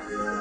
Música